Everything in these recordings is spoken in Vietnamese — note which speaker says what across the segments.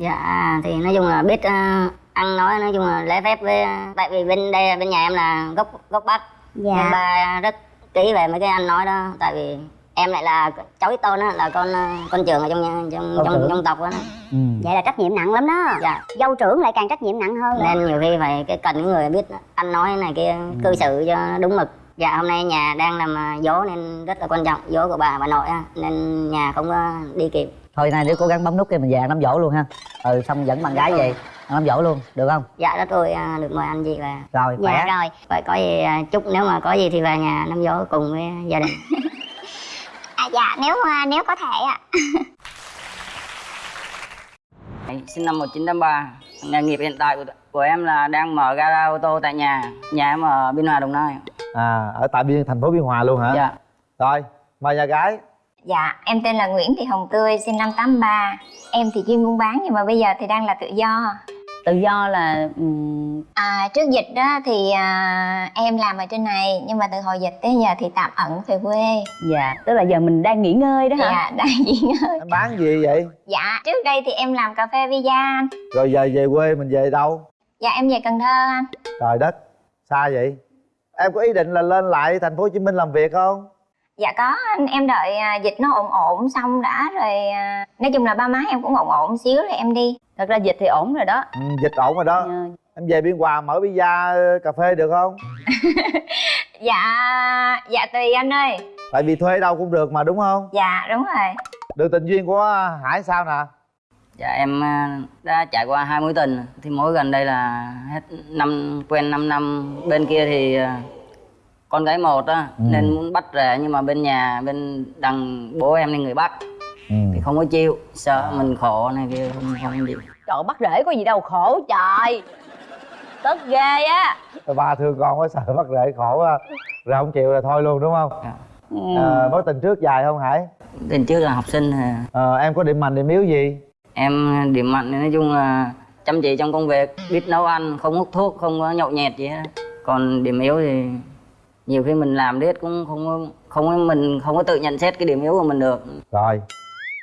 Speaker 1: dạ thì nói chung là biết ờ, ăn nói nói chung là lễ phép với tại vì bên đây bên nhà em là gốc gốc bắc.
Speaker 2: Dạ.
Speaker 1: nên ba rất kỹ về mấy cái ăn nói đó tại vì em lại là cháu ít tôn á là con ờ, con trưởng ở trong nhà- trong
Speaker 3: Con
Speaker 1: trong
Speaker 3: trưởng.
Speaker 1: trong tộc á.
Speaker 3: Ừ.
Speaker 2: vậy là trách nhiệm nặng lắm đó.
Speaker 1: Dạ.
Speaker 2: Dâu trưởng lại càng trách nhiệm nặng hơn.
Speaker 1: Nên nhiều khi phải cái cần những người biết ăn nói này kia cư xử cho đúng mực. Dạ hôm nay nhà đang làm ờ, dỗ nên rất là quan trọng dỗ của bà bà nội á nên nhà không có đi kịp
Speaker 3: thôi nay đứa cố gắng bấm nút cái mình về ăn đám dỗ luôn ha. Ừ xong dẫn bạn gái về ăn đám dỗ luôn được không?
Speaker 1: Dạ rất vui ờ, được mời anh chị và
Speaker 3: rồi khỏe.
Speaker 2: dạ rồi
Speaker 1: vậy có gì ờ, chúc nếu mà có gì thì về nhà năm dỗ cùng với gia đình.
Speaker 2: À, dạ nếu à, nếu có thể ạ.
Speaker 4: Sinh năm 1983 nghề nghiệp hiện tại của, của em là đang mở gara ô tô tại nhà nhà em ở biên hòa đồng nai.
Speaker 3: À ở tại biên thành phố biên hòa luôn hả?
Speaker 4: Dạ.
Speaker 3: Rồi mời nhà gái
Speaker 5: Dạ, em tên là Nguyễn Thị Hồng Tươi, sinh năm 83 Em thì chuyên buôn bán nhưng mà bây giờ thì đang là tự do.
Speaker 6: Tự do là ừm,
Speaker 5: à, Trước dịch đó thì à, em làm ở trên này Nhưng mà từ hồi dịch tới giờ thì tạm ẩn về quê.
Speaker 6: Dạ tức là giờ mình đang nghỉ ngơi đó hả?
Speaker 5: Dạ, đang nghỉ ngơi.
Speaker 3: Em bán gì vậy?
Speaker 5: Dạ, trước đây thì em làm cà phê Visa anh.
Speaker 3: Rồi giờ về quê mình về đâu?
Speaker 5: Dạ, em về Cần Thơ anh.
Speaker 3: Trời đất xa vậy. Em có ý định là lên lại thành phố hồ chí minh làm việc không
Speaker 5: Dạ có anh, em đợi à, dịch nó ổn ổn xong đã rồi à, Nói chung là ba má em cũng ổn ổn xíu rồi em đi.
Speaker 6: Thật ra dịch thì ổn rồi đó.
Speaker 3: Ừ, dịch ổn rồi đó.
Speaker 6: Ờ,
Speaker 3: em về biên hòa mở visa cà phê được không?
Speaker 5: Dạ, dạ tùy anh ơi.
Speaker 3: Tại vì thuê đâu cũng được mà đúng không?
Speaker 5: Dạ, đúng rồi.
Speaker 3: Được tình duyên của hải sao nè?
Speaker 4: Dạ em à, đã trải qua hai mối tình. Thì mối gần đây là hết năm quen 5 năm. Bên kia thì à, con gái một á
Speaker 3: Ừ.
Speaker 4: nên muốn bắt rẻ nhưng mà bên nhà bên đằng bố em là người bắc
Speaker 3: ừ.
Speaker 4: thì không có chịu sợ mình khổ này kia không không chịu
Speaker 6: trời bắt rễ có gì đâu khổ trời. Tức ghê á.
Speaker 3: Ba thương con quá sợ bắt rễ khổ quá. Rồi không chịu là thôi luôn đúng không?
Speaker 6: Ừ.
Speaker 3: à, mối tình trước dài không hải?
Speaker 4: Tình trước là học sinh thì
Speaker 3: à, em có điểm mạnh điểm yếu gì?
Speaker 4: Em điểm mạnh thì nói chung là chăm chỉ trong công việc biết nấu ăn không hút thuốc không có nhậu nhẹt gì hết. Còn điểm yếu thì nhiều khi mình làm biết cũng không không có mình không có tự nhận xét cái điểm yếu của mình được.
Speaker 3: Rồi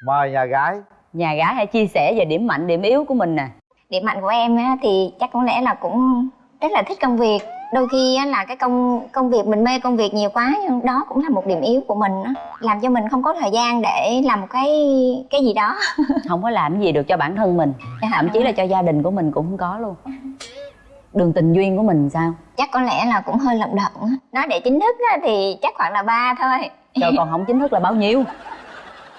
Speaker 3: mời nhà gái.
Speaker 6: Nhà gái hãy chia sẻ về điểm mạnh điểm yếu của mình nè.
Speaker 5: Điểm mạnh của em á, thì chắc có lẽ là cũng rất là thích công việc. Đôi khi á, là cái công công việc mình mê công việc nhiều quá nhưng đó cũng là một điểm yếu của mình á. làm cho mình không có thời gian để làm một cái cái gì đó.
Speaker 6: Không có làm gì được cho bản thân mình
Speaker 5: Dạ,
Speaker 6: thậm chí là cho gia đình của mình cũng không có luôn đường tình duyên của mình sao?
Speaker 5: Chắc có lẽ là cũng hơi lận đận á. nói để chính thức á, thì chắc khoảng là ba thôi.
Speaker 6: Trời còn không chính thức là bao nhiêu?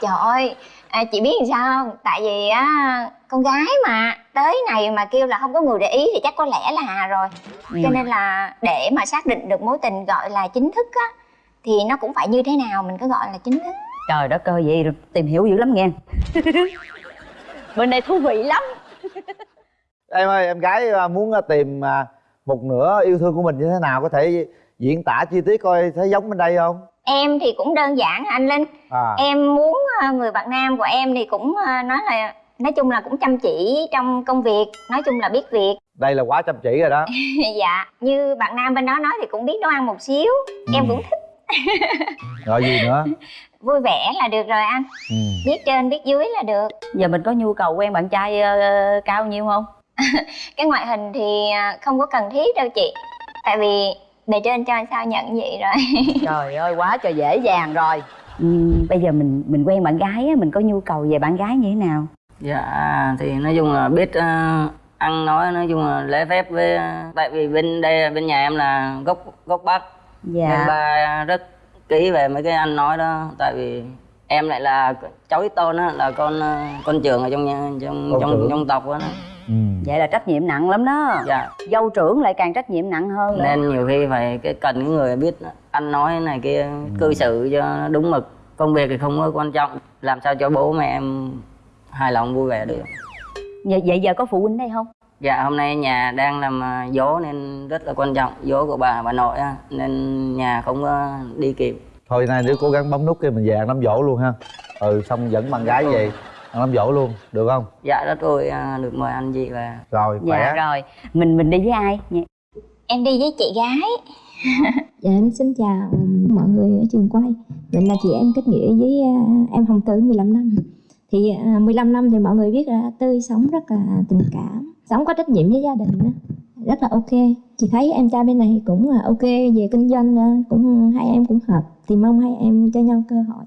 Speaker 5: Trời ơi à, chị biết làm sao không? Tại vì á con gái mà tới này mà kêu là không có người để ý thì chắc có lẽ là rồi.
Speaker 6: Ừ.
Speaker 5: cho nên là để mà xác định được mối tình gọi là chính thức á thì nó cũng phải như thế nào mình cứ gọi là chính thức.
Speaker 6: Trời đất ơi vậy tìm hiểu dữ lắm nghe. Bên đây thú vị lắm
Speaker 3: em ơi em gái à, muốn à, tìm à, một nửa yêu thương của mình như thế nào có thể diễn tả chi tiết coi thấy giống bên đây không?
Speaker 5: Em thì cũng đơn giản anh linh.
Speaker 3: À.
Speaker 5: Em muốn người bạn nam của em thì cũng nói là nói chung là cũng chăm chỉ trong công việc nói chung là biết việc.
Speaker 3: Đây là quá chăm chỉ rồi đó.
Speaker 5: Dạ như bạn nam bên đó nói thì cũng biết nấu ăn một xíu. Em
Speaker 3: Ừ.
Speaker 5: cũng thích.
Speaker 3: Rồi gì nữa?
Speaker 5: Vui vẻ là được rồi anh.
Speaker 3: Ừ.
Speaker 5: biết trên biết dưới là được.
Speaker 6: Giờ mình có nhu cầu quen bạn trai ờ, cao nhiêu không
Speaker 5: cái ngoại hình thì ờ, không có cần thiết đâu chị. Tại vì bề trên cho sao nhận vậy rồi.
Speaker 6: Trời ơi quá trời dễ dàng rồi. Ừ, bây giờ mình mình quen bạn gái á mình có nhu cầu về bạn gái như thế nào?
Speaker 4: Dạ thì nói chung là biết ờ, ăn nói nói chung là lễ phép với ờ, tại vì bên đây bên nhà em là gốc gốc bắc.
Speaker 6: Dạ.
Speaker 4: Nên ba rất kỹ về mấy cái ăn nói đó. Tại vì em lại là cháu ít tôn á là con ờ, con trưởng ở trong nhà trong
Speaker 3: Con
Speaker 4: trong trong tộc á.
Speaker 3: ừ.
Speaker 6: Vậy là trách nhiệm nặng lắm đó.
Speaker 4: Dạ.
Speaker 6: Dâu trưởng lại càng trách nhiệm nặng hơn
Speaker 4: nên nhiều khi phải cái cần những người biết ăn nói này kia cư xử cho nó đúng mực. Công việc thì không có quan trọng. Làm sao cho bố mẹ em hài lòng vui vẻ được.
Speaker 6: Vậy, vậy giờ có phụ huynh đây không?
Speaker 4: Dạ hôm nay nhà đang làm à, dỗ nên rất là quan trọng. Dỗ của bà bà nội á nên nhà không có đi kịp.
Speaker 3: Thôi nay đứa cố gắng bấm nút cái mình về ăn đám dỗ luôn ha. Ừ xong dẫn bạn gái về ăn đám dỗ luôn được không?
Speaker 4: Dạ rất vui à, được mời anh chị và
Speaker 3: rồi khỏe.
Speaker 6: Dạ rồi. Mình mình đi với ai? Dạ.
Speaker 5: em đi với chị gái.
Speaker 2: Dạ em xin chào mọi người ở trường quay. Mình là chị em kết nghĩa với à, em Hồng Tử 15 năm.
Speaker 7: Thì à, 15 năm thì mọi người biết là tươi sống rất là tình cảm sống có trách nhiệm với gia đình đó. rất là ok. Chị thấy em trai bên này cũng là ok về kinh doanh à, cũng hai em cũng hợp thì mong hai em cho nhau cơ hội.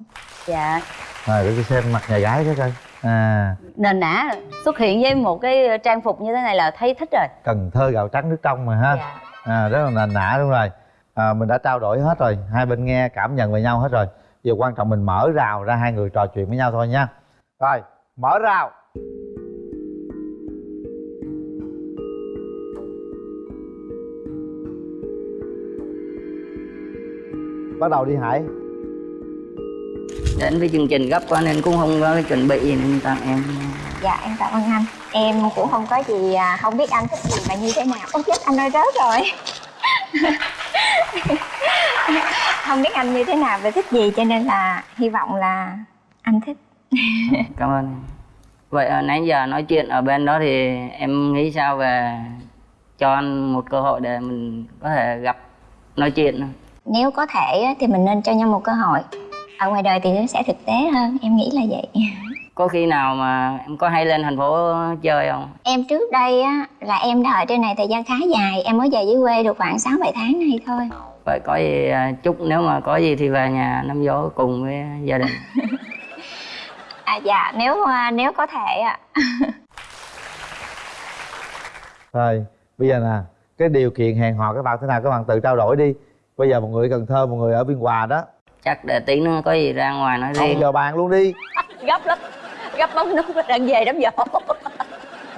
Speaker 6: Dạ.
Speaker 8: Rồi để tôi xem mặt nhà gái cái coi à.
Speaker 6: Nền nã xuất hiện với một cái trang phục như thế này là thấy thích rồi.
Speaker 8: Cần thơ gạo trắng nước trong mà ha.
Speaker 6: Dạ.
Speaker 8: À rất là nền nã đúng rồi. À, mình đã trao đổi hết rồi. Hai bên nghe cảm nhận về nhau hết rồi. Giờ quan trọng mình mở rào ra hai người trò chuyện với nhau thôi nha. Rồi mở rào. Bắt đầu đi hải
Speaker 4: đến với chương trình gấp quá nên cũng không có cái chuẩn bị gì nên tặng em.
Speaker 5: Dạ em cảm ơn anh. Em cũng không có gì à, không biết anh thích gì và như thế nào. Ôi chết anh ơi rớt rồi. Không biết anh như thế nào và thích gì cho nên là hy vọng là anh thích.
Speaker 4: Cảm ơn vậy à, nãy giờ nói chuyện ở bên đó thì em nghĩ sao về cho anh một cơ hội để mình có thể gặp nói chuyện
Speaker 5: nếu có thể thì mình nên cho nhau một cơ hội ở ngoài đời thì nó sẽ thực tế hơn em nghĩ là vậy.
Speaker 4: Có khi nào mà em có hay lên thành phố chơi không?
Speaker 5: Em trước đây á là em đã ở trên này thời gian khá dài em mới về dưới quê được khoảng 6 7 tháng này thôi.
Speaker 4: Vậy có gì à, chúc nếu mà có gì thì về nhà năm gió cùng với gia đình.
Speaker 5: À dạ nếu à, nếu có thể ạ.
Speaker 8: Rồi bây giờ nè cái điều kiện hẹn hò các bạn thế nào các bạn tự trao đổi đi. Bây giờ một người ở cần thơ một người ở biên hòa đó
Speaker 4: chắc để tí nữa có gì ra ngoài nói
Speaker 8: không
Speaker 4: riêng.
Speaker 8: giờ bàn luôn đi.
Speaker 6: Gấp lắm. Gấp bóng nước đang về đám dỗ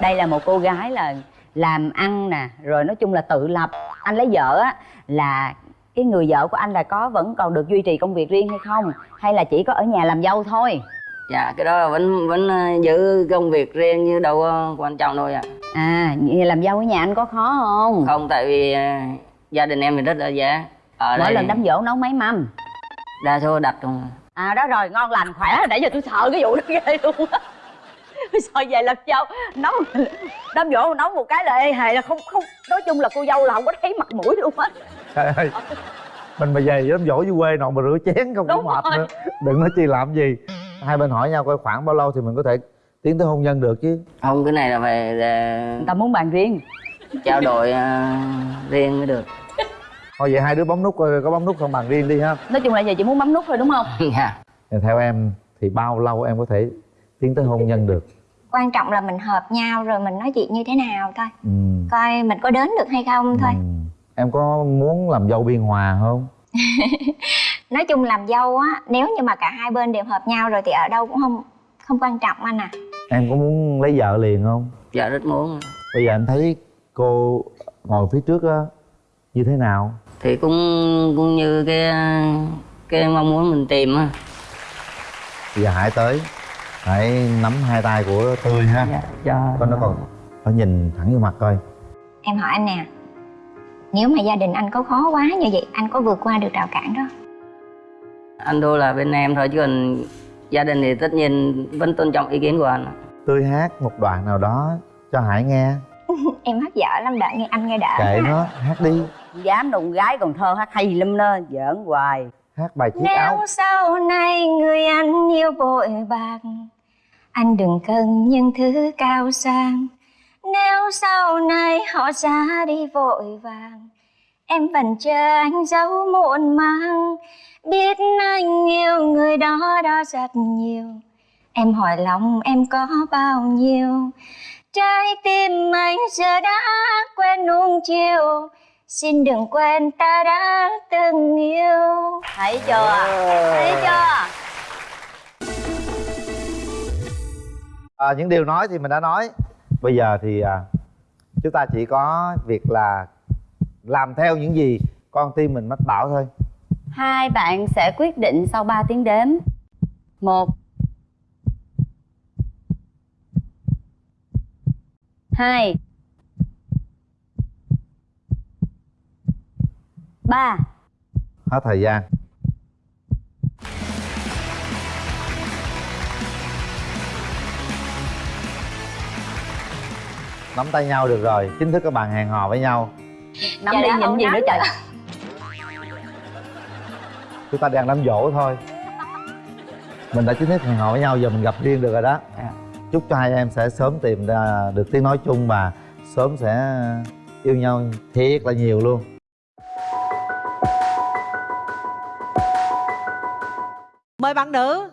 Speaker 6: đây là một cô gái là làm ăn nè rồi nói chung là tự lập. Anh lấy vợ á là cái người vợ của anh là có vẫn còn được duy trì công việc riêng hay không? Hay là chỉ có ở nhà làm dâu thôi?
Speaker 4: Dạ cái đó là vẫn vẫn ờ, giữ công việc riêng như đâu có quan trọng đâu ạ.
Speaker 6: À vậy làm dâu ở nhà anh có khó không?
Speaker 4: Không tại vì ờ, gia đình em thì rất là dễ. Ở
Speaker 6: mỗi
Speaker 4: đây
Speaker 6: lần đám dỗ nấu mấy mâm
Speaker 4: đa số đặt không à.
Speaker 6: đó rồi ngon lành khỏe. Nãy giờ tôi sợ cái vụ đó ghê luôn á. Sợ về làm dâu nấu đám dỗ nấu một cái là ê hề là không không nói chung là cô dâu là không có thấy mặt mũi luôn á.
Speaker 8: Trời ơi mình mà về đám dỗ dưới quê nọ mà rửa chén không có mệt nữa. Đừng nói chi làm gì. Hai bên hỏi nhau coi khoảng bao lâu thì mình có thể tiến tới hôn nhân được chứ.
Speaker 4: Không cái này là phải để
Speaker 6: người ta muốn bàn riêng.
Speaker 4: trao đổi ờ, riêng mới được
Speaker 8: thôi vậy hai đứa bấm nút coi có bấm nút không bàn riêng đi ha.
Speaker 6: Nói chung là giờ chỉ muốn bấm nút thôi đúng không?
Speaker 4: Dạ.
Speaker 8: Theo em thì bao lâu em có thể tiến tới hôn nhân được?
Speaker 5: Quan trọng là mình hợp nhau rồi mình nói chuyện như thế nào thôi.
Speaker 8: Ừ.
Speaker 5: coi mình có đến được hay không thôi.
Speaker 8: Ừ. em có muốn làm dâu biên hòa không?
Speaker 5: Nói chung làm dâu á nếu như mà cả hai bên đều hợp nhau rồi thì ở đâu cũng không không quan trọng anh à.
Speaker 8: Em có muốn lấy vợ liền không?
Speaker 4: Dạ rất muốn.
Speaker 8: Bây giờ em thấy cô ngồi phía trước á như thế nào
Speaker 4: thì cũng cũng như cái cái mong muốn mình tìm á.
Speaker 8: Bây giờ hãy tới hãy nắm hai tay của tươi ha.
Speaker 4: Dạ cho
Speaker 8: con nó còn phải nhìn thẳng vô mặt coi.
Speaker 5: Em hỏi anh nè nếu mà gia đình anh có khó quá như vậy anh có vượt qua được rào cản đó?
Speaker 4: Anh đô là bên em thôi chứ còn gia đình thì tất nhiên vẫn tôn trọng ý kiến của anh.
Speaker 8: Tươi hát một đoạn nào đó cho hải nghe
Speaker 5: em hát dở lắm đợi nghe anh nghe đỡ
Speaker 8: kệ nó hát đi.
Speaker 6: Dám đụng gái còn thơ hát hay lắm đó giỡn hoài.
Speaker 8: Hát bài chiếc áo.
Speaker 5: Nếu sau này người anh yêu vội bạc Anh đừng cần những thứ cao sang. Nếu sau này họ ra đi vội vàng Em vẫn chờ anh dấu muộn màng Biết anh yêu người đó đó rất nhiều. Em hỏi lòng em có bao nhiêu Trái tim anh giờ đã quen nuông chiều. Xin đừng quên ta đã từng yêu.
Speaker 6: Thấy chưa? Thấy chưa?
Speaker 8: À, những điều nói thì mình đã nói. Bây giờ thì à, chúng ta chỉ có việc là làm theo những gì con tim mình mách bảo thôi.
Speaker 6: Hai bạn sẽ quyết định sau 3 tiếng đếm. Một hai. Ba.
Speaker 8: Hết thời gian. Nắm tay nhau được rồi chính thức các bạn hẹn hò với nhau.
Speaker 6: Nắm
Speaker 5: Dạ
Speaker 6: đi
Speaker 5: không
Speaker 6: gì
Speaker 5: nắm
Speaker 6: nữa trời?
Speaker 8: Chúng ta đang đám dỗ thôi.
Speaker 3: Mình đã chính thức hẹn hò với nhau giờ mình gặp riêng được rồi đó.
Speaker 4: Dạ.
Speaker 3: Chúc cho hai em sẽ sớm tìm ra được tiếng nói chung và sớm sẽ yêu nhau thiệt là nhiều luôn.
Speaker 9: Mời bạn nữ.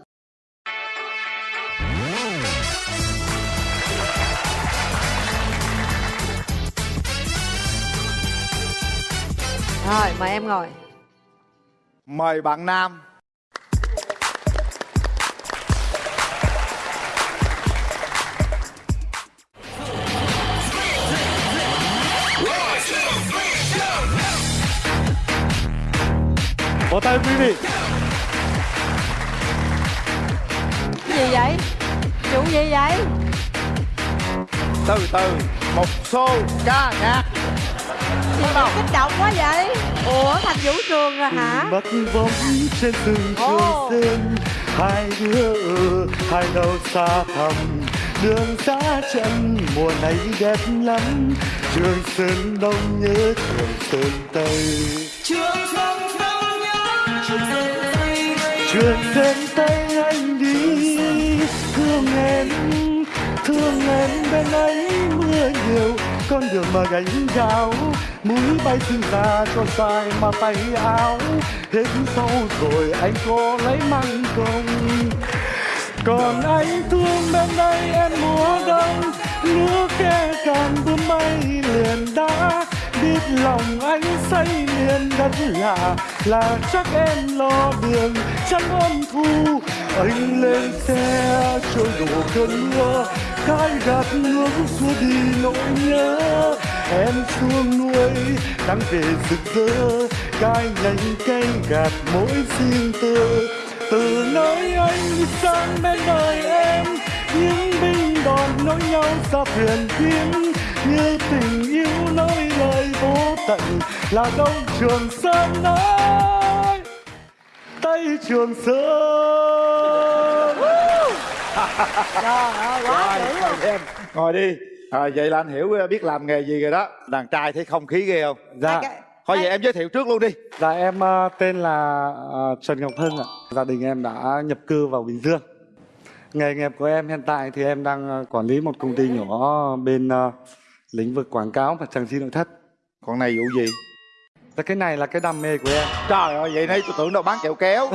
Speaker 9: Rồi mời em ngồi.
Speaker 8: Mời bạn Nam
Speaker 10: Vỗ tay quý vị
Speaker 9: cái gì vậy? Vụ gì vậy?
Speaker 8: Từ từ Một xô. Ca nhạc
Speaker 9: gì mà kích động quá vậy. Ủa thành vũ trường rồi hả?
Speaker 10: Mất bóng trên từng trường sơn Hai đứa ở hai đầu xa thẳm. Đường xa chân mùa này đẹp lắm. Trường Sơn Đông nhớ Trường Sơn Tây. Trường Sơn Tây anh đi. Thương em, thương em bên ấy mưa nhiều. Con đường mà gánh gạo Mũi bay xương ra cho dài mà tay áo. Hết sâu rồi anh có lấy măng không? Còn anh thương bên đây em mùa đông Nước khe càng bướm bay liền đã Biết lòng anh say miền đất lạ Là chắc em lo đường chắn ôn thu Anh lên xe trôi đổ cơn mưa cái gạt nước xua đi nỗi nhớ. Em xuống nuôi đang về rực rỡ cái nhánh cây gạt mỗi xin tơ từ nơi anh sang bên đời em, những binh đòn nối nhau ra thuyền kiếm. Như tình yêu nói lời vô tận là đông trường sơn ơi. Tây trường sơn.
Speaker 9: Trời ơi quá dữ
Speaker 8: Mời em Ngồi đi. À, Vậy là anh hiểu ờ, biết làm nghề gì rồi đó. Đàn trai thấy không khí ghê không?
Speaker 10: Dạ.
Speaker 8: Thôi vậy em giới thiệu trước luôn đi.
Speaker 10: Dạ em ờ, tên là ờ, Trần Ngọc Hưng ạ. Gia đình em đã nhập cư vào Bình Dương. Nghề nghiệp của em hiện tại thì em đang quản lý một công ty nhỏ bên lĩnh vực quảng cáo và trang trí nội thất
Speaker 8: Còn này vụ gì
Speaker 10: Và cái này là cái đam mê của em
Speaker 8: Trời ơi vậy nãy tôi tưởng đâu bán kẹo kéo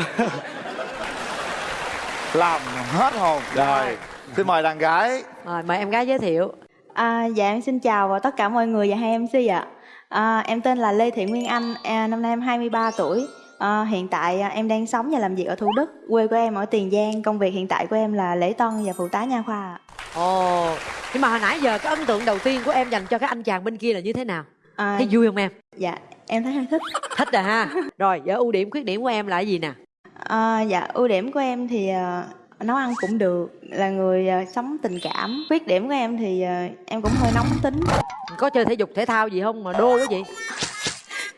Speaker 8: Làm hết hồn Rồi Xin mời đàn gái
Speaker 9: rồi mời em gái giới thiệu
Speaker 11: À, dạ em xin chào tất cả mọi người và hai MC ạ. À, em tên là Lê Thị Nguyên Anh, à, năm nay em 23 tuổi. À, hiện tại à, em đang sống và làm việc ở Thủ Đức. Quê của em ở Tiền Giang. Công việc hiện tại của em là lễ tân và phụ tá nha khoa. ạ.
Speaker 9: ồ nhưng mà hồi nãy giờ cái ấn tượng đầu tiên của em dành cho cái anh chàng bên kia là như thế nào
Speaker 11: À,
Speaker 9: thấy vui không em
Speaker 11: dạ em thấy hơi thích.
Speaker 9: thích rồi ha rồi giờ ưu điểm khuyết điểm của em là cái gì nè
Speaker 11: À, dạ ưu điểm của em thì à, nấu ăn cũng được, là người à, sống tình cảm. Khuyết điểm của em thì à, em cũng hơi nóng tính.
Speaker 9: có chơi thể dục thể thao gì không mà đô cái gì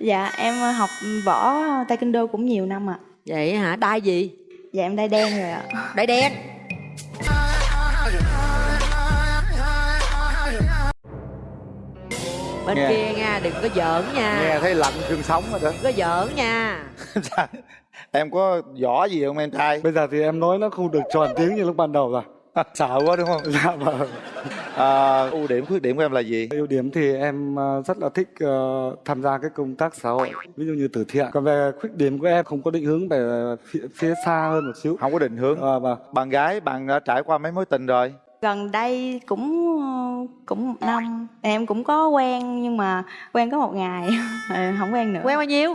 Speaker 11: Dạ em à, học võ taekwondo cũng nhiều năm ạ.
Speaker 9: vậy hả đai gì
Speaker 11: Dạ em đai đen rồi ạ.
Speaker 9: đai đen bên
Speaker 8: Nghe.
Speaker 9: kia nha đừng có giỡn nha.
Speaker 8: Nghe thấy lạnh xương sống rồi đó.
Speaker 9: Đừng có giỡn nha.
Speaker 8: Em có võ gì không em trai?
Speaker 10: Bây giờ thì em nói nó không được tròn tiếng như lúc ban đầu rồi.
Speaker 8: Sợ quá đúng không?
Speaker 10: Dạ vâng.
Speaker 8: À, Ưu điểm khuyết điểm của em là gì?
Speaker 10: Ưu điểm thì em ờ, rất là thích ờ, tham gia cái công tác xã hội ví dụ như từ thiện. Còn về khuyết điểm của em không có định hướng về phía, phía xa hơn một xíu.
Speaker 8: Không có định hướng.
Speaker 10: Ờ, vâng.
Speaker 8: Bạn gái bạn đã trải qua mấy mối tình rồi
Speaker 11: gần đây cũng cũng một năm. Em cũng có quen nhưng mà quen có một ngày. Ờ, không quen nữa.
Speaker 9: Quen bao nhiêu?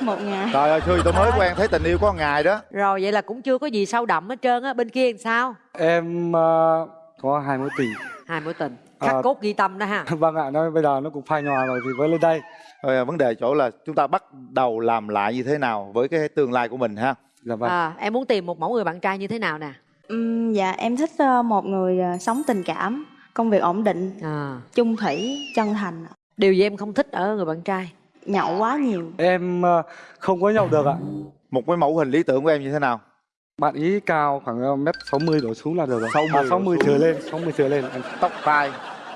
Speaker 11: Một ngày.
Speaker 8: Trời ơi xưa tôi mới quen thấy tình yêu có một ngày đó.
Speaker 9: Rồi vậy là cũng chưa có gì sâu đậm hết trơn á. Bên kia làm sao?
Speaker 10: Em ờ, có hai mối tình.
Speaker 9: Hai mối tình. Khắc
Speaker 10: À.
Speaker 9: cốt ghi tâm đó ha.
Speaker 10: Vâng ạ nó bây giờ nó cũng phai nhòa rồi thì mới lên đây.
Speaker 8: Rồi, vấn đề chỗ là chúng ta bắt đầu làm lại như thế nào với cái tương lai của mình ha?
Speaker 10: Dạ vâng.
Speaker 9: À, em muốn tìm một mẫu người bạn trai như thế nào nè
Speaker 11: Ừm, dạ em thích ờ, một người ờ, sống tình cảm công việc ổn định
Speaker 9: à,
Speaker 11: chung thủy chân thành
Speaker 9: điều gì em không thích ở người bạn trai?
Speaker 11: Nhậu quá nhiều.
Speaker 10: Em ờ, không có nhậu được ạ.
Speaker 8: Một cái mẫu hình lý tưởng của em như thế nào?
Speaker 10: Bạn ý cao khoảng ờ, mét 60 đổ xuống là được rồi.
Speaker 8: 60
Speaker 10: à, 60
Speaker 8: đổ
Speaker 10: trở
Speaker 8: xuống.
Speaker 10: lên 60 trở lên. Em-
Speaker 8: Tóc tai.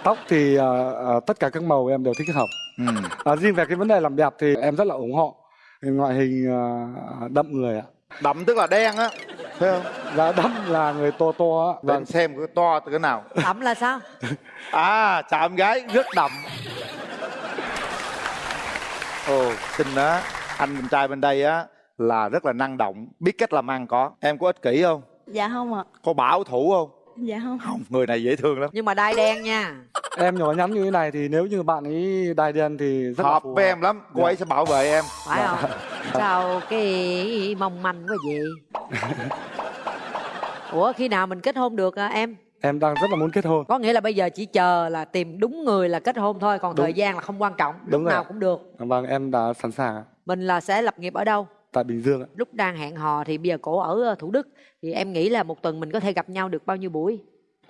Speaker 10: Tóc thì ờ, ờ, tất cả các màu em đều thích hợp.
Speaker 8: Ừ.
Speaker 10: à, riêng về cái vấn đề làm đẹp thì em rất là ủng hộ. Ngoại hình ờ, đậm người ạ.
Speaker 8: Đậm tức là đen á phải không?
Speaker 10: Dạ đâm là người to to á.
Speaker 8: Anh xem cái to từ cái nào.
Speaker 9: Đậm là sao?
Speaker 8: À chạm gái rất đậm. Ồ xinh á anh bên trai bên đây á là rất là năng động biết cách làm ăn có. Em có ích kỷ không?
Speaker 11: Dạ không ạ.
Speaker 8: Có bảo thủ không?
Speaker 11: Dạ không.
Speaker 8: Không người này dễ thương lắm.
Speaker 9: Nhưng mà đai đen nha
Speaker 10: em nhỏ nhắn như thế này thì nếu như bạn ấy đai đen thì rất là
Speaker 8: hợp với em lắm cô
Speaker 10: Dạ.
Speaker 8: ấy sẽ bảo vệ em.
Speaker 9: Phải không? Sao cái mong manh quá vậy? Ủa khi nào mình kết hôn được à, em?
Speaker 10: Em đang rất là muốn kết hôn.
Speaker 9: Có nghĩa là bây giờ chỉ chờ là tìm đúng người là kết hôn thôi còn
Speaker 10: Đúng.
Speaker 9: thời gian là không quan trọng lúc
Speaker 10: Đúng rồi
Speaker 9: nào cũng được.
Speaker 10: Vâng em đã sẵn sàng ạ.
Speaker 9: mình là sẽ lập nghiệp ở đâu?
Speaker 10: Tại bình dương ạ.
Speaker 9: Lúc đang hẹn hò thì bây giờ cổ ở thủ đức thì em nghĩ là một tuần mình có thể gặp nhau được bao nhiêu buổi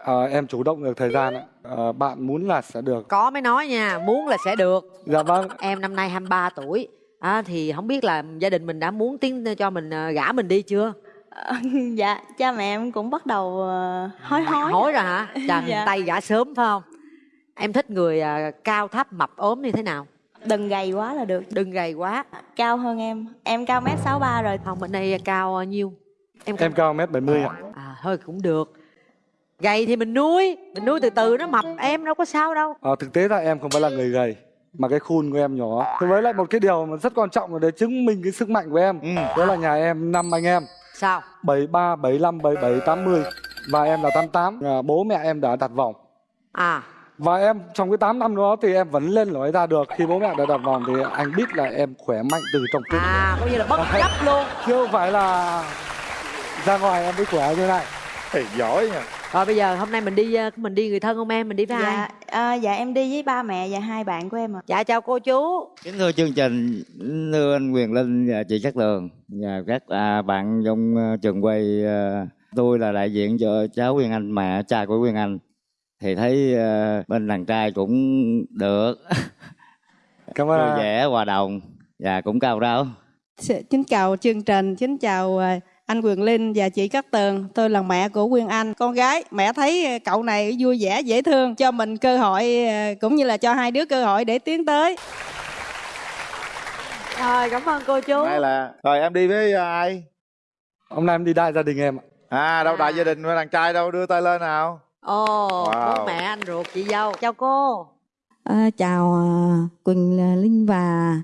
Speaker 10: à, em chủ động được thời gian ạ. À, bạn muốn là sẽ được.
Speaker 9: Có mới nói nha muốn là sẽ được.
Speaker 10: Dạ vâng.
Speaker 9: Em năm nay 23 tuổi. À, thì không biết là gia đình mình đã muốn tiến cho mình ờ, gả mình đi chưa?
Speaker 11: Dạ cha mẹ em cũng bắt đầu hối hối.
Speaker 9: hối rồi hả? Chà miền
Speaker 11: Dạ.
Speaker 9: tây gả sớm phải không? Em thích người cao thấp mập ốm như thế nào?
Speaker 11: Đừng gầy quá là được.
Speaker 9: Đừng gầy quá.
Speaker 11: Cao hơn em. Em cao mét sáu ba rồi.
Speaker 9: Không bên đây cao bao nhiêu? Em
Speaker 10: em cao mét 70 ạ.
Speaker 9: À thôi cũng được gầy thì mình nuôi mình nuôi từ từ nó mập em đâu có sao đâu.
Speaker 10: À, thực tế là em không phải là người gầy mà cái khuôn của em nhỏ. Thế với lại một cái điều mà rất quan trọng là để chứng minh cái sức mạnh của em
Speaker 8: ừ.
Speaker 10: đó là nhà em năm anh em.
Speaker 9: Sao?
Speaker 10: 73, 75, 77, 80 và em là 88 à, bố mẹ em đã đặt vòng.
Speaker 9: À.
Speaker 10: Và em trong cái 8 năm đó thì em vẫn lên lối ra được. Khi bố mẹ đã đặt vòng thì anh biết là em khỏe mạnh từ trong tim
Speaker 9: à coi như là bất chấp luôn.
Speaker 10: Chứ không phải là ra ngoài em mới khỏe như này.
Speaker 8: Thì giỏi nha
Speaker 9: rồi bây giờ hôm nay mình đi ờ, mình đi người thân không em? Mình đi với
Speaker 11: dạ
Speaker 9: ai?
Speaker 11: ờ, dạ em đi với ba mẹ và hai bạn của em ạ.
Speaker 9: Dạ chào cô chú.
Speaker 12: Kính thưa chương trình, thưa anh Quyền Linh và chị Cát Tường. Và các à, bạn trong à, trường quay. à, tôi là đại diện cho cháu Quyền Anh, mẹ cha của Quyền Anh. Thì thấy à, bên đàn trai cũng được,
Speaker 10: cảm
Speaker 12: vui
Speaker 10: ơn
Speaker 12: vẻ, hòa đồng. Và cũng cao ráo.
Speaker 13: Xin chào chương trình, xin chào à, anh Quyền Linh và chị Cát Tường. Tôi là mẹ của Quyên Anh. Con gái, mẹ thấy à, cậu này vui vẻ, dễ thương. Cho mình cơ hội, à, cũng như là cho hai đứa cơ hội để tiến tới.
Speaker 9: rồi cảm ơn cô chú
Speaker 8: Hay là rồi em đi với à, ai
Speaker 10: hôm nay em đi đại gia đình em ạ
Speaker 8: à đâu đại gia đình với đàn trai đâu đưa tay lên nào
Speaker 9: ồ
Speaker 8: Wow.
Speaker 9: bố mẹ anh ruột chị dâu chào cô
Speaker 13: À, chào à, Quỳnh Linh và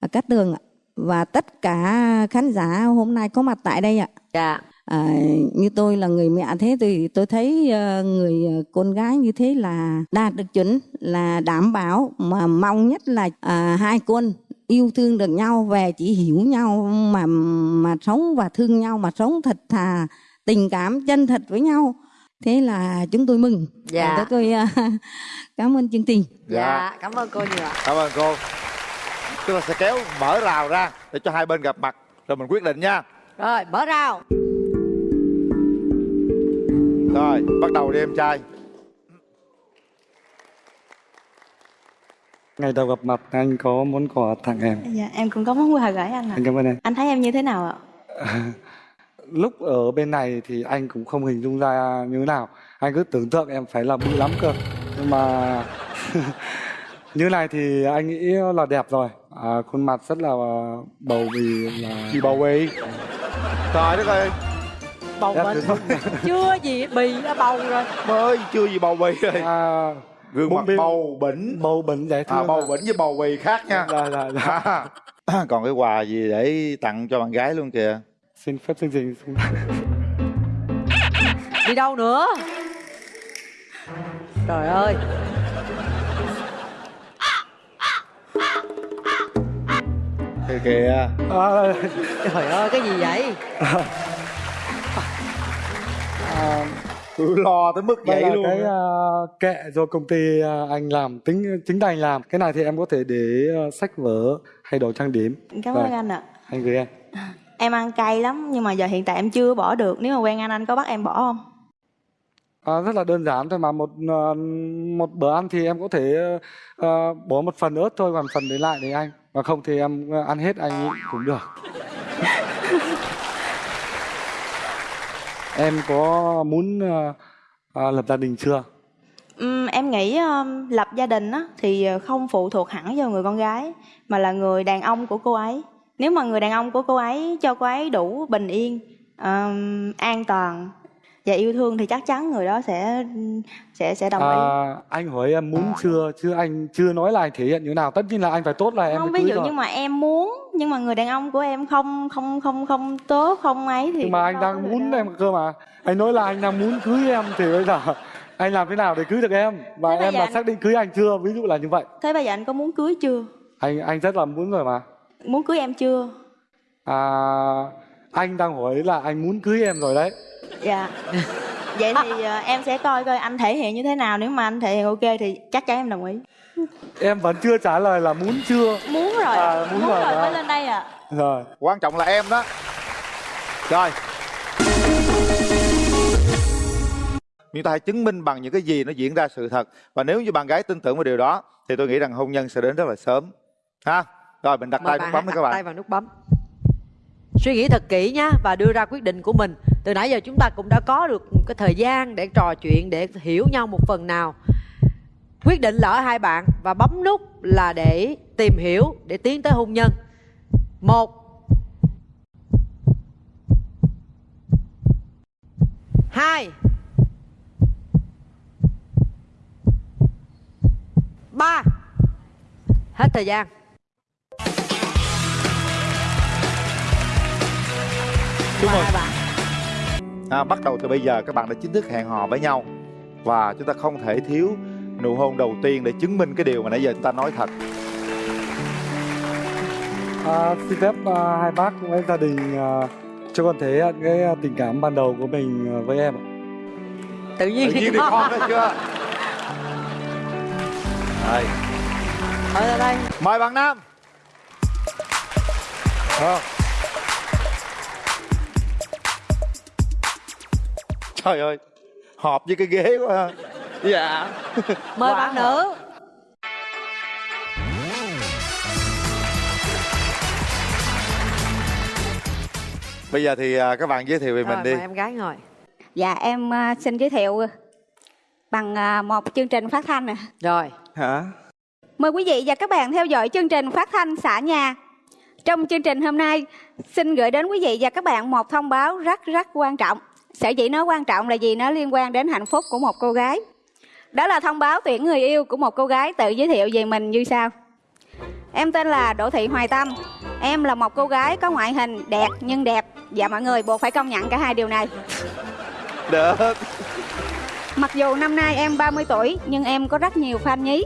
Speaker 13: à, Cát Tường ạ. Và tất cả khán giả hôm nay có mặt tại đây ạ.
Speaker 9: dạ.
Speaker 13: À, như tôi là người mẹ thế thì tôi thấy ờ, người ờ, con gái như thế là đạt được chuẩn là đảm bảo. Mà mong nhất là à, hai con yêu thương được nhau về chỉ hiểu nhau mà mà sống và thương nhau mà sống thật thà tình cảm chân thật với nhau. Thế là chúng tôi mừng.
Speaker 9: Dạ.
Speaker 13: Và tôi ờ, cảm ơn chương trình.
Speaker 9: Dạ cảm ơn cô nhiều ạ.
Speaker 8: Cảm ơn cô chúng ta sẽ kéo mở rào ra để cho hai bên gặp mặt. Rồi mình quyết định nha.
Speaker 9: Rồi mở rào.
Speaker 8: Rồi bắt đầu đi em trai.
Speaker 10: Ngày đầu gặp mặt anh có món quà tặng em?
Speaker 11: Dạ em cũng có món quà gửi anh ạ.
Speaker 10: Anh cảm ơn em.
Speaker 11: Anh thấy em như thế nào ạ?
Speaker 10: Lúc ở bên này thì anh cũng không hình dung ra như thế nào. Anh cứ tưởng tượng em phải là bự lắm cơ. Nhưng mà như này thì anh nghĩ là đẹp rồi à, khuôn mặt rất là bầu bì là
Speaker 8: chị bầu bì trời đất ơi.
Speaker 9: Bầu bệnh
Speaker 10: thử
Speaker 9: chưa gì bì đã bầu rồi.
Speaker 8: Mới chưa gì bầu bì rồi.
Speaker 10: À,
Speaker 8: gương mặt
Speaker 10: bì-
Speaker 8: bầu bỉnh.
Speaker 10: Bầu bỉnh dễ thương
Speaker 8: à, bầu bỉnh với bầu bì khác nha.
Speaker 10: Dạ, dạ, dạ.
Speaker 8: À, còn cái quà gì để tặng cho bạn gái luôn kìa?
Speaker 10: Xin phép chương trình xin-
Speaker 9: đi đâu nữa? Trời ơi
Speaker 8: kìa kìa.
Speaker 10: À,
Speaker 9: trời ơi cái gì vậy?
Speaker 10: À,
Speaker 8: cứ lo tới mức vậy luôn
Speaker 10: cái uh, kệ do công ty uh, anh làm tính chính tay anh làm. Cái này thì em có thể để uh, sách vở hay đồ trang điểm.
Speaker 11: Cảm ơn anh ạ.
Speaker 10: Anh gửi em.
Speaker 11: Em ăn cay lắm nhưng mà giờ hiện tại em chưa bỏ được. Nếu mà quen anh anh có bắt em bỏ không?
Speaker 10: À, rất là đơn giản thôi mà. Một ờ, một bữa ăn thì em có thể ờ, bỏ một phần ớt thôi còn phần để lại để anh và không thì em ờ, ăn hết anh cũng được. Em có muốn ờ, ờ, lập gia đình chưa?
Speaker 11: Ừm, em nghĩ um, lập gia đình á, thì không phụ thuộc hẳn vào người con gái mà là người đàn ông của cô ấy. Nếu mà người đàn ông của cô ấy cho cô ấy đủ bình yên Ờm, an toàn và yêu thương thì chắc chắn người đó sẽ sẽ sẽ đồng ý.
Speaker 10: À, anh hỏi em muốn chưa? Chứ anh chưa nói là anh thể hiện như thế nào. Tất nhiên là anh phải tốt là em
Speaker 11: không ví dụ
Speaker 10: rồi.
Speaker 11: như mà em muốn nhưng mà người đàn ông của em không không không không tốt không ấy thì
Speaker 10: nhưng mà anh đang muốn
Speaker 11: đâu.
Speaker 10: em cơ mà. Anh nói là anh đang muốn cưới em thì bây giờ anh làm thế nào để cưới được em? Và
Speaker 11: Thế
Speaker 10: em đã
Speaker 11: anh-
Speaker 10: xác định cưới anh chưa? Ví dụ là như vậy.
Speaker 11: Thế bây giờ anh có muốn cưới chưa?
Speaker 10: Anh anh rất là muốn rồi mà.
Speaker 11: Muốn cưới em chưa?
Speaker 10: À, anh đang hỏi là anh muốn cưới em rồi đấy.
Speaker 11: Dạ. Vậy thì ờ, em sẽ coi coi anh thể hiện như thế nào. Nếu mà anh thể hiện ok thì chắc chắn em đồng ý.
Speaker 10: Em vẫn chưa trả lời là muốn chưa.
Speaker 11: Muốn rồi.
Speaker 10: À, muốn rồi
Speaker 11: rồi
Speaker 10: đó.
Speaker 11: mới lên đây à
Speaker 10: rồi.
Speaker 8: Quan trọng là em đó. Rồi. Chúng ta hãy chứng minh bằng những cái gì nó diễn ra sự thật? Và nếu như bạn gái tin tưởng vào điều đó thì tôi nghĩ rằng hôn nhân sẽ đến rất là sớm. Ha? Rồi mình đặt
Speaker 9: Mời
Speaker 8: tay nút bấm đi
Speaker 9: đặt
Speaker 8: các
Speaker 9: tay
Speaker 8: bạn
Speaker 9: vào nút bấm suy nghĩ thật kỹ nhá và đưa ra quyết định của mình. Từ nãy giờ chúng ta cũng đã có được một cái thời gian để trò chuyện, để hiểu nhau một phần nào. Quyết định là ở hai bạn và bấm nút là để tìm hiểu, để tiến tới hôn nhân. Một. Hai. Ba. Hết thời gian.
Speaker 8: Chúc mừng
Speaker 9: hai bạn.
Speaker 8: À, bắt đầu từ bây giờ các bạn đã chính thức hẹn hò với nhau. Và chúng ta không thể thiếu nụ hôn đầu tiên để chứng minh cái điều mà nãy giờ chúng ta nói thật.
Speaker 10: À, xin phép à, hai bác với gia đình à, cho con thể hiện cái à, tình cảm ban đầu của mình à, với em ạ.
Speaker 9: tự nhiên
Speaker 8: tự nhiên thì con thấy chưa? Đây.
Speaker 9: Ở đây,
Speaker 8: mời bạn nam. Ờ. trời ơi hợp với cái ghế quá ha dạ
Speaker 9: mời bạn nữ
Speaker 8: bây giờ thì à, các bạn giới thiệu về
Speaker 9: rồi
Speaker 8: mình đi
Speaker 9: em gái ngồi
Speaker 14: Dạ em à, xin giới thiệu bằng à, một chương trình phát thanh nè.
Speaker 9: rồi
Speaker 10: Hả?
Speaker 14: Mời quý vị và các bạn theo dõi chương trình phát thanh xã nhà. Trong chương trình hôm nay, xin gửi đến quý vị và các bạn một thông báo rất rất quan trọng. Sở dĩ nó quan trọng là vì nó liên quan đến hạnh phúc của một cô gái. Đó là thông báo tuyển người yêu của một cô gái tự giới thiệu về mình như sau. Em tên là Đỗ Thị Hoài Tâm. Em là một cô gái có ngoại hình đẹp nhưng đẹp. Và mọi người buộc phải công nhận cả hai điều này.
Speaker 8: được
Speaker 14: Mặc dù năm nay em 30 tuổi nhưng em có rất nhiều fan nhí.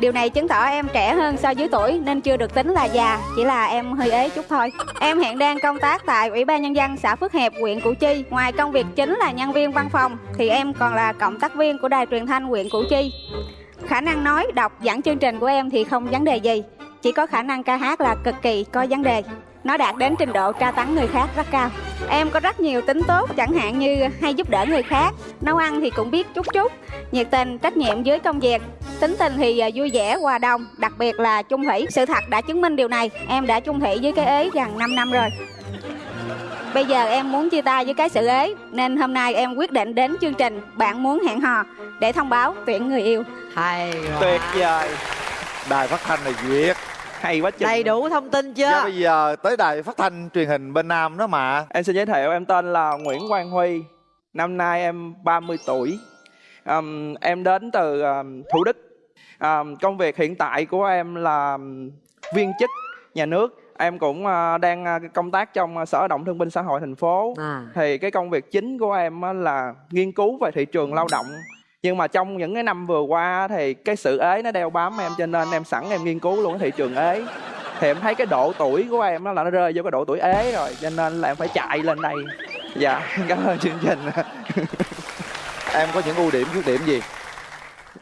Speaker 14: Điều này chứng tỏ em trẻ hơn so với tuổi nên chưa được tính là già, chỉ là em hơi ế chút thôi. Em hiện đang công tác tại Ủy ban Nhân dân xã Phước Hiệp, huyện Củ Chi. Ngoài công việc chính là nhân viên văn phòng thì em còn là cộng tác viên của đài truyền thanh huyện Củ Chi. Khả năng nói, đọc, dẫn chương trình của em thì không vấn đề gì. Chỉ có khả năng ca hát là cực kỳ có vấn đề. Nó đạt đến trình độ tra tấn người khác rất cao. Em có rất nhiều tính tốt chẳng hạn như hay giúp đỡ người khác, nấu ăn thì cũng biết chút chút, nhiệt tình, trách nhiệm với công việc. Tính tình thì à, vui vẻ, hòa đồng, đặc biệt là chung thủy. Sự thật đã chứng minh điều này, em đã chung thủy với cái ế gần 5 năm rồi. Bây giờ em muốn chia tay với cái sự ế Nên hôm nay em quyết định đến chương trình Bạn muốn hẹn hò Để thông báo tuyển người yêu.
Speaker 9: Hay
Speaker 8: tuyệt vời. Đài phát thanh là duyệt.
Speaker 15: Hay quá chừng.
Speaker 9: Đầy đủ thông tin chưa?
Speaker 8: Dạ, bây giờ tới đài phát thanh truyền hình bên nam đó mà.
Speaker 15: Em xin giới thiệu em tên là Nguyễn Quang Huy. Năm nay em 30 tuổi. Ờm, Em đến từ ờm, Thủ Đức Ờm, Công việc hiện tại của em là viên chức nhà nước. Em cũng ờ, đang ờ, công tác trong ờ, Sở động Thương binh Xã hội thành phố.
Speaker 9: À.
Speaker 15: Thì cái công việc chính của em á là nghiên cứu về thị trường lao động. Nhưng mà trong những cái năm vừa qua thì cái sự ế nó đeo bám em cho nên em sẵn em nghiên cứu luôn cái thị trường ế. Thì em thấy cái độ tuổi của em đó là nó rơi vô cái độ tuổi ế rồi cho nên là em phải chạy lên đây. Dạ cảm ơn chương trình.
Speaker 8: Em có những ưu điểm khuyết điểm gì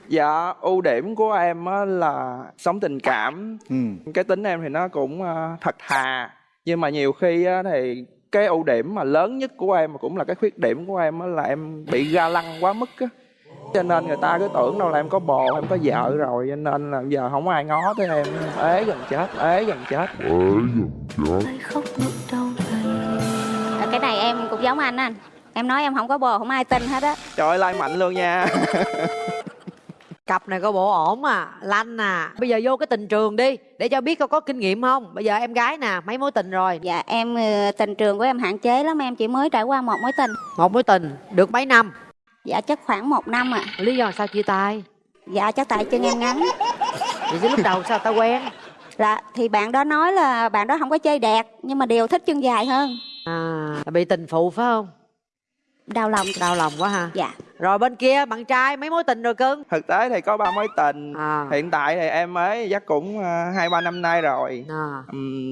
Speaker 15: dạ ưu điểm của em á là sống tình cảm.
Speaker 8: Ừ.
Speaker 15: cái tính em thì nó cũng ờ, thật thà nhưng mà nhiều khi á thì cái ưu điểm mà lớn nhất của em mà cũng là cái khuyết điểm của em á là em bị ga lăng quá mức á. Cho nên người ta cứ tưởng đâu là em có bồ em có vợ rồi cho nên là giờ không ai ngó tới em. Ế gần chết ế gần chết.
Speaker 14: À, Cái này em cũng giống anh anh. Em nói em không có bồ không ai tin hết á.
Speaker 15: Trời ơi like mạnh luôn nha
Speaker 9: cặp này có bộ ổn à lanh à. Bây giờ vô cái tình trường đi để cho biết có có kinh nghiệm không? Bây giờ em gái nè mấy mối tình rồi?
Speaker 14: Dạ em ờ, tình trường của em hạn chế lắm em chỉ mới trải qua một mối tình.
Speaker 9: Một mối tình được mấy năm?
Speaker 14: Dạ chắc khoảng một năm ạ.
Speaker 9: Lý do sao chia tay?
Speaker 14: Dạ chắc tại chân em ngắn.
Speaker 9: Vậy chứ lúc đầu sao ta quen?
Speaker 14: Là thì bạn đó nói là bạn đó không có chơi đẹp nhưng mà đều thích chân dài hơn.
Speaker 9: À bị tình phụ phải không?
Speaker 14: Đau lòng.
Speaker 9: Đau lòng quá ha.
Speaker 14: Dạ
Speaker 9: rồi bên kia bạn trai mấy mối tình rồi cưng?
Speaker 15: Thực tế thì có ba mối tình.
Speaker 9: À.
Speaker 15: hiện tại thì em mới chắc cũng ờ, hai ba năm nay rồi.
Speaker 9: À.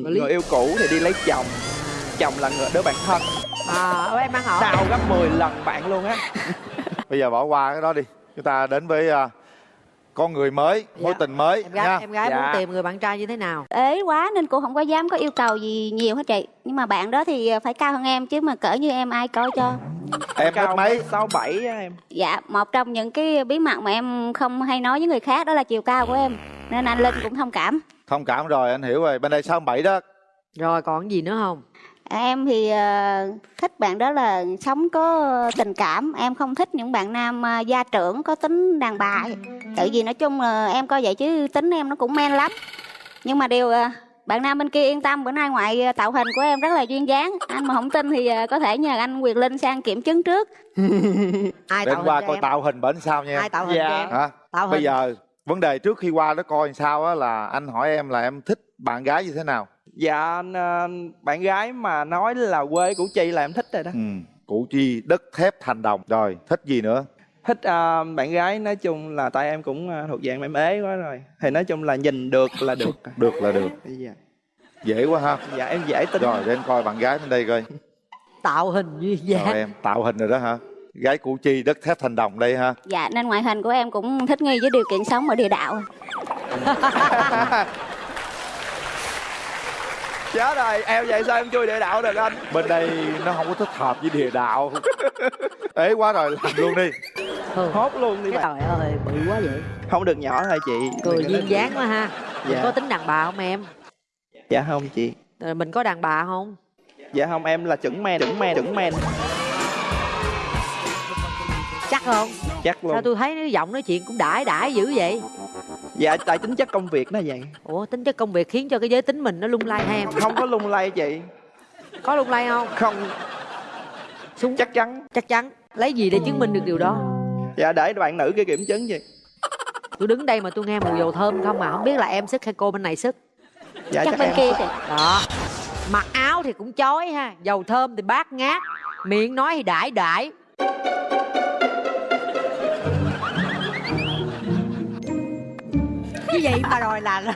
Speaker 9: Lý-
Speaker 15: người yêu cũ thì đi lấy chồng. Chồng là người đứa bạn thân.
Speaker 9: À em ăn hỏi.
Speaker 15: Đau gấp 10 lần bạn luôn á.
Speaker 8: Bây giờ bỏ qua cái đó đi. Chúng ta đến với à, con người mới mối
Speaker 9: Dạ.
Speaker 8: tình mới
Speaker 9: em gái
Speaker 8: nha.
Speaker 9: em gái
Speaker 15: Dạ.
Speaker 9: muốn tìm người bạn trai như thế nào?
Speaker 14: Ế quá nên cô không có dám có yêu cầu gì nhiều hết chị. Nhưng mà bạn đó thì phải cao hơn em chứ mà cỡ như em ai coi cho.
Speaker 8: Em
Speaker 15: cao
Speaker 8: mét mấy?
Speaker 15: sáu bảy em.
Speaker 14: Dạ một trong những cái bí mật mà em không hay nói với người khác đó là chiều cao của em. Nên anh linh cũng thông cảm.
Speaker 8: Thông cảm rồi anh hiểu rồi. Bên đây sáu bảy đó.
Speaker 9: Rồi còn gì nữa không
Speaker 14: em thì ờ, thích bạn đó là sống có tình cảm. Em không thích những bạn nam ờ, gia trưởng có tính đàn bà. Tại vì nói chung là em coi vậy chứ tính em nó cũng men lắm. Nhưng mà điều ờ, bạn nam bên kia yên tâm bữa nay ngoại tạo hình của em rất là duyên dáng. Anh mà không tin thì có thể nhờ anh quyền linh sang kiểm chứng trước.
Speaker 9: Ai
Speaker 8: đến
Speaker 9: tạo
Speaker 8: qua coi
Speaker 9: em?
Speaker 8: tạo hình bển sao nha.
Speaker 9: Ai tạo hình
Speaker 15: Dạ.
Speaker 9: cho em?
Speaker 8: Hả?
Speaker 9: Tạo hình.
Speaker 8: bây giờ vấn đề trước khi qua đó coi sao á là anh hỏi em là em thích bạn gái như thế nào
Speaker 15: dạ bạn gái mà nói là quê củ chi là em thích rồi đó.
Speaker 8: Ừ. củ chi đất thép thành đồng. Rồi thích gì nữa?
Speaker 15: Thích ờ, bạn gái nói chung là tại em cũng ờ, thuộc dạng em ế quá rồi. Thì nói chung là nhìn được là được.
Speaker 8: Được là được.
Speaker 15: Dạ,
Speaker 8: dễ quá ha.
Speaker 15: Dạ em dễ tính.
Speaker 8: Rồi đến coi bạn gái bên đây coi.
Speaker 9: Tạo hình duyên
Speaker 8: rồi
Speaker 9: dáng
Speaker 8: em tạo hình rồi đó hả gái củ chi đất thép thành đồng đây ha.
Speaker 14: Dạ nên ngoại hình của em cũng thích nghi với điều kiện sống ở địa đạo
Speaker 15: chết rồi em vậy sao em chui địa đạo được anh?
Speaker 8: Bên đây nó không có thích hợp với địa đạo. Ế quá rồi làm luôn đi.
Speaker 15: Hốt luôn đi
Speaker 9: cái trời ơi bự quá vậy.
Speaker 15: Không được nhỏ thôi chị?
Speaker 9: Cười duyên dáng quá ha.
Speaker 15: Dạ.
Speaker 9: có tính đàn bà không em?
Speaker 15: Dạ không chị.
Speaker 9: Rồi mình có đàn bà không?
Speaker 15: Dạ không em là chuẩn men chuẩn men chuẩn men.
Speaker 9: Chắc không?
Speaker 15: Chắc luôn.
Speaker 9: Sao tôi thấy nó giọng nói chuyện cũng đãi đãi dữ vậy
Speaker 15: dạ tại tính chất công việc nó vậy.
Speaker 9: Ủa tính chất công việc khiến cho cái giới tính mình nó lung lay hay em?
Speaker 15: Không có lung lay chị.
Speaker 9: Có lung lay không?
Speaker 15: Không.
Speaker 9: Súng.
Speaker 15: Chắc chắn.
Speaker 9: Chắc chắn. Lấy gì để chứng minh được điều đó?
Speaker 15: Dạ để bạn nữ kia kiểm chứng chị
Speaker 9: tôi đứng đây mà tôi nghe mùi dầu thơm không mà không biết là em sức hay cô bên này sức.
Speaker 15: Dạ
Speaker 14: chắc
Speaker 15: chắc,
Speaker 14: bên
Speaker 15: em
Speaker 14: kia thì
Speaker 9: đó. Mặc áo thì cũng chói ha. Dầu thơm thì bát ngát. Miệng nói thì đãi đãi cái gì mà đòi là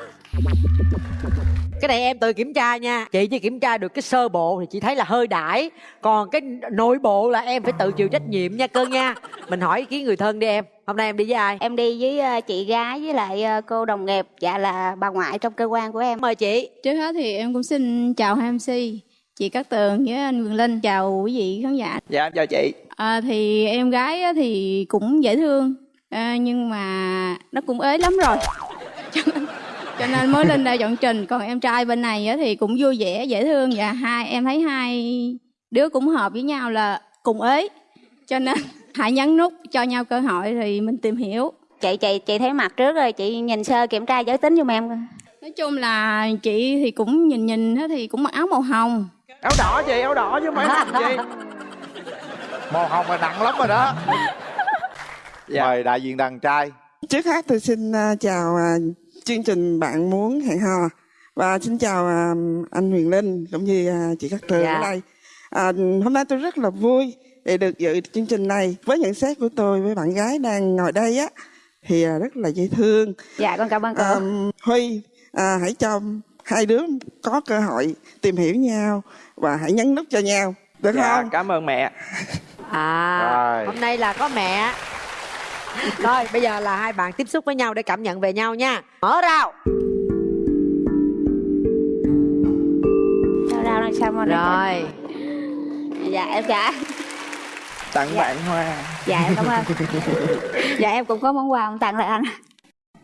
Speaker 9: cái này em tự kiểm tra nha. Chị chỉ kiểm tra được cái sơ bộ thì chị thấy là hơi đãi còn cái nội bộ là em phải tự chịu trách nhiệm nha cơ nha. Mình hỏi ý kiến người thân đi em. Hôm nay em đi với ai?
Speaker 14: Em đi với ờ, chị gái với lại ờ, cô đồng nghiệp dạ là bà ngoại trong cơ quan của em.
Speaker 9: Mời chị.
Speaker 16: Trước hết thì em cũng xin chào hai MC, chị Cát Tường với anh Quyền Linh, chào quý vị khán giả.
Speaker 15: dạ em chào chị.
Speaker 16: À, thì em gái á thì cũng dễ thương, à, nhưng mà nó cũng ế lắm rồi. Cho, nên, cho nên mới lên đây dọn trình. Còn em trai bên này á thì cũng vui vẻ, dễ thương và hai em thấy hai đứa cũng hợp với nhau là cùng ế. Cho nên hãy nhấn nút cho nhau cơ hội thì mình tìm hiểu.
Speaker 14: chị chị chị thấy mặt trước rồi chị nhìn sơ kiểm tra giới tính giùm em.
Speaker 16: Nói chung là chị thì cũng nhìn nhìn á thì cũng mặc áo màu hồng.
Speaker 15: áo đỏ chị áo đỏ chứ phải hồng chị
Speaker 3: màu hồng là nặng lắm rồi đó
Speaker 15: Dạ.
Speaker 3: mời đại diện đàn trai
Speaker 17: Trước hết tôi xin à, chào à, chương trình Bạn Muốn Hẹn Hò và xin chào à, anh Huyền Linh cũng như chị Cát Tường
Speaker 9: Dạ.
Speaker 17: ở đây. À, hôm nay tôi rất là vui để được dự chương trình này. Với nhận xét của tôi với bạn gái đang ngồi đây á thì rất là dễ thương.
Speaker 14: dạ con cảm ơn cô
Speaker 17: À, Huy à, hãy cho hai đứa có cơ hội tìm hiểu nhau và hãy nhấn nút cho nhau được
Speaker 15: dạ
Speaker 17: không?
Speaker 15: cảm ơn mẹ
Speaker 9: à
Speaker 3: Rồi.
Speaker 9: hôm nay là có mẹ rồi bây giờ là hai bạn tiếp xúc với nhau để cảm nhận về nhau nha. Mở rào.
Speaker 14: Sao ra làm sao mà
Speaker 9: rồi.
Speaker 14: Dạ em dạ
Speaker 15: tặng bạn hoa.
Speaker 14: Dạ em cảm ơn. Dạ em cũng có món quà muốn tặng lại anh.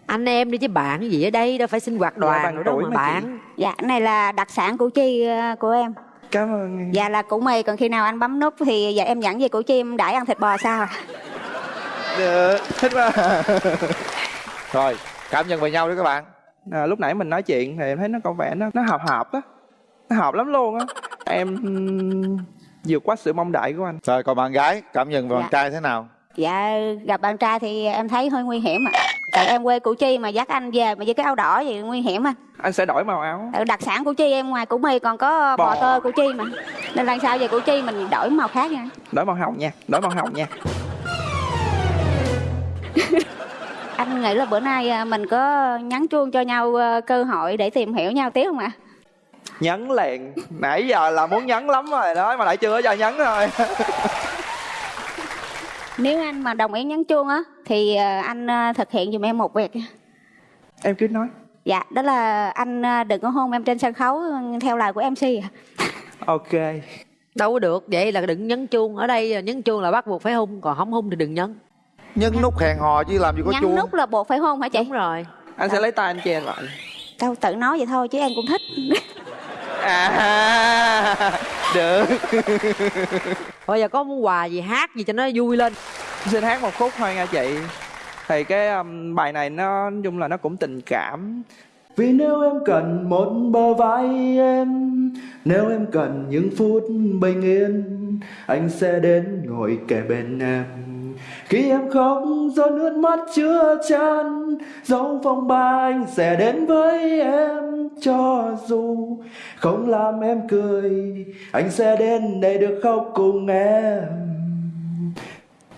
Speaker 9: Anh em đi chứ bạn gì ở đây đâu phải sinh hoạt đoàn
Speaker 15: bằng
Speaker 9: nữa đâu
Speaker 15: tuổi
Speaker 9: mà bạn.
Speaker 14: Dạ cái này là đặc sản củ chi ờ, của em.
Speaker 15: Cảm ơn
Speaker 14: dạ là củ mì còn khi nào anh bấm nút thì dạ em dẫn về củ chi em đãi ăn thịt bò sao à?
Speaker 8: Được thích quá rồi cảm nhận về nhau đi các bạn
Speaker 15: à, lúc nãy mình nói chuyện thì em thấy nó có vẻ nó nó hợp hợp á nó hợp lắm luôn á em vượt quá sự mong đợi của anh
Speaker 8: rồi còn bạn gái cảm nhận về bạn
Speaker 14: Dạ.
Speaker 8: trai thế nào
Speaker 14: Dạ gặp bạn trai thì em thấy hơi nguy hiểm ạ. Tại em quê Củ Chi mà dắt anh về mà với cái áo đỏ thì nguy hiểm anh.
Speaker 15: anh sẽ đổi màu áo
Speaker 14: Tại Đặc sản Củ Chi em ngoài Củ Mì còn có bò
Speaker 15: Bò.
Speaker 14: tơ Củ Chi mà. Nên lần sau về Củ Chi mình đổi màu khác nha.
Speaker 15: đổi màu hồng nha đổi màu hồng nha
Speaker 14: Anh nghĩ là bữa nay à, mình có nhắn chuông cho nhau à, cơ hội để tìm hiểu nhau tiếp không ạ?
Speaker 15: nhấn liền nãy giờ là muốn nhấn lắm rồi đó mà lại chưa có cho nhấn thôi
Speaker 14: Nếu anh mà đồng ý nhắn chuông á thì à, anh thực hiện giùm em một việc.
Speaker 15: em cứ nói
Speaker 14: Dạ, đó là anh đừng có hôn em trên sân khấu theo lời của MC ạ.
Speaker 15: ok
Speaker 9: đâu có được vậy là đừng nhấn chuông ở đây nhấn chuông là bắt buộc phải hung còn không hung thì đừng nhấn
Speaker 8: nhấn nút hẹn hò chứ làm gì có
Speaker 14: Nhắn
Speaker 8: chuông.
Speaker 14: nút là buộc phải hôn hả chị?
Speaker 9: đúng rồi.
Speaker 15: Anh sẽ lấy tay anh che lại.
Speaker 14: Đâu tự nói vậy thôi chứ em cũng thích.
Speaker 15: à được.
Speaker 9: Bây giờ có muốn quà gì hát gì cho nó vui lên.
Speaker 15: Xin hát một khúc thôi nha chị. Thì cái um, bài này nó nói chung là nó cũng tình cảm. Vì nếu em cần một bờ vai em Nếu em cần những phút bình yên Anh sẽ đến ngồi kề bên em Khi em khóc giọt nước mắt chưa chan Dấu phong ba anh sẽ đến với em Cho dù không làm em cười Anh sẽ đến đây được khóc cùng em.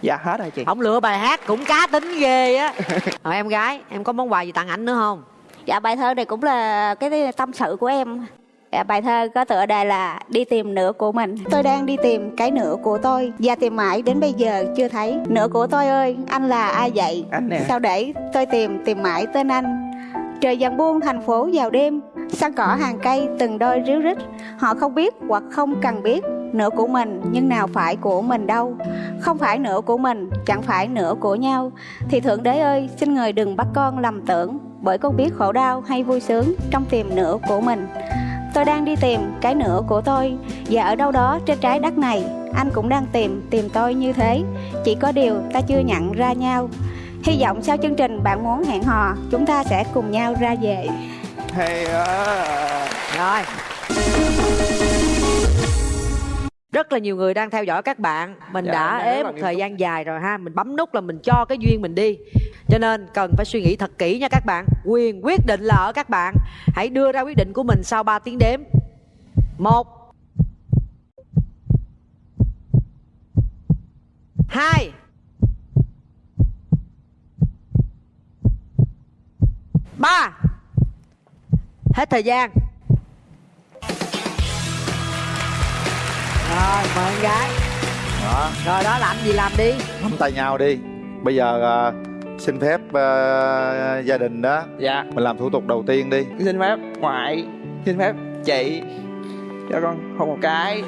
Speaker 15: Dạ hết rồi chị.
Speaker 9: Không lựa bài hát cũng cá tính ghê á. Rồi em gái em có món quà gì tặng ảnh nữa không?
Speaker 14: Dạ bài thơ này cũng là cái tâm sự của em. Dạ, bài thơ có tựa đề là đi tìm nửa của mình. Tôi đang đi tìm cái nửa của tôi và tìm mãi đến bây giờ chưa thấy. Nửa của tôi ơi, anh là ai vậy?
Speaker 15: Anh nè.
Speaker 14: Sao để tôi tìm tìm mãi tên anh? Trời dần buông thành phố vào đêm, sân cỏ hàng cây từng đôi ríu rít. Họ không biết hoặc không cần biết nửa của mình nhưng nào phải của mình đâu. Không phải nửa của mình, chẳng phải nửa của nhau. Thì Thượng Đế ơi, xin người đừng bắt con lầm tưởng bởi con biết khổ đau hay vui sướng trong tìm nửa của mình. Tôi đang đi tìm cái nửa của tôi và ở đâu đó trên trái đất này anh cũng đang tìm tìm tôi như thế. Chỉ có điều ta chưa nhận ra nhau. Hy vọng sau chương trình bạn muốn hẹn hò chúng ta sẽ cùng nhau ra về.
Speaker 15: Hay quá
Speaker 9: rồi rất là nhiều người đang theo dõi các bạn. Mình
Speaker 15: Dạ,
Speaker 9: đã ế một thời gian dài rồi ha. Mình bấm nút là mình cho cái duyên mình đi. Cho nên cần phải suy nghĩ thật kỹ nha các bạn. Quyền quyết định là ở các bạn. Hãy đưa ra quyết định của mình sau 3 tiếng đếm. Một. Hai. Ba. Hết thời gian rồi mời em gái.
Speaker 8: Đó
Speaker 9: rồi đó làm gì làm đi.
Speaker 8: Nắm tay nhau đi. Bây giờ à, xin phép à, gia đình đó
Speaker 15: dạ.
Speaker 8: mình làm thủ tục đầu tiên đi.
Speaker 15: Xin phép ngoại xin phép chị. Cho con hôn một cái